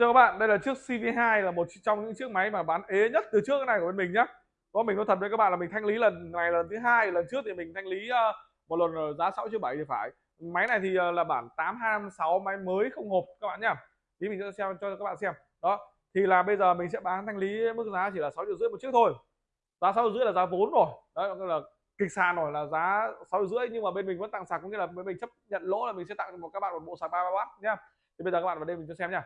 Thưa các bạn, đây là chiếc CV2 là một trong những chiếc máy mà bán ế nhất từ trước cái này của bên mình nhá. Có mình nói thật với các bạn là mình thanh lý lần này lần thứ hai, lần trước thì mình thanh lý ờ, một lần giá 6 triệu 7 thì phải. Máy này thì ờ, là bản 8256 máy mới không hộp các bạn nhá. Tí mình sẽ xem cho các bạn xem. Đó. Thì là bây giờ mình sẽ bán thanh lý mức giá chỉ là 6 triệu rưỡi một chiếc thôi. Giá 6 triệu rưỡi là giá vốn rồi. Đấy là kịch sàn rồi là giá 6 triệu rưỡi nhưng mà bên mình vẫn tặng sạc có nghĩa là bên mình chấp nhận lỗ là mình sẽ tặng một các bạn một bộ sạc 33W nhá. Thì bây giờ các bạn vào đây mình cho xem nha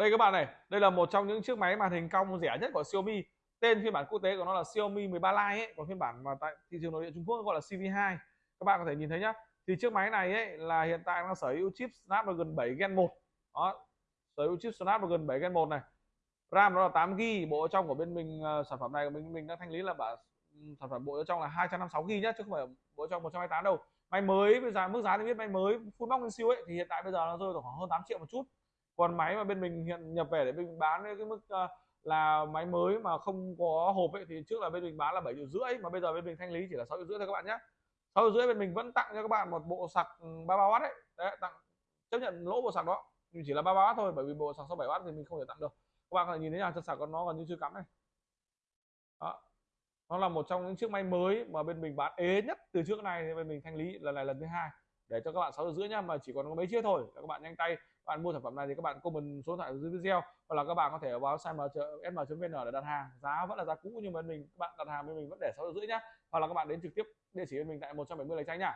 đây các bạn này đây là một trong những chiếc máy màn hình cong rẻ nhất của Xiaomi. Tên phiên bản quốc tế của nó là Xiaomi 13 Lite ấy còn phiên bản mà tại thị trường nội địa Trung Quốc gọi là CV2 các bạn có thể nhìn thấy nhá thì chiếc máy này ấy là hiện tại nó sở hữu chip Snapdragon 7 Gen 1 đó sở hữu chip Snapdragon 7 Gen 1 này. RAM nó là 8 GB bộ trong của bên mình uh, sản phẩm này của mình mình đang thanh lý là bản ừ, sản phẩm bộ trong là 256 GB nhá chứ không phải bộ trong 128 đâu. Máy mới bây giờ mức giá thì biết máy mới full box siêu ấy thì hiện tại bây giờ nó rơi khoảng hơn 8 triệu một chút còn máy mà bên mình hiện nhập về để mình bán cái mức uh, là máy mới mà không có hộp ấy thì trước là bên mình bán là bảy triệu rưỡi mà bây giờ bên mình thanh lý chỉ là sáu triệu rưỡi thôi các bạn nhé sáu triệu rưỡi bên mình vẫn tặng cho các bạn một bộ sạc ừ, 33W đấy đấy tặng chấp nhận lỗ bộ sạc đó. Nhưng chỉ là 33W thôi bởi vì bộ sạc 67W thì mình không thể tặng được. Các bạn có thể nhìn thấy là chân sạc của nó còn như chưa cắm này. Đó. Nó là một trong những chiếc máy mới mà bên mình bán ế nhất từ trước này thì bên mình thanh lý lần này lần thứ hai để cho các bạn sáu giờ rưỡi nhá, mà chỉ còn có mấy chiếc thôi. Các bạn nhanh tay bạn mua sản phẩm này thì các bạn comment số điện thoại dưới video. Hoặc là các bạn có thể vào website sm.vn để đặt hàng. Giá vẫn là giá cũ, nhưng mà mình, các bạn đặt hàng bên mình vẫn để sáu giờ rưỡi nhá. Hoặc là các bạn đến trực tiếp địa chỉ bên mình tại 170 Lê tranh nhá.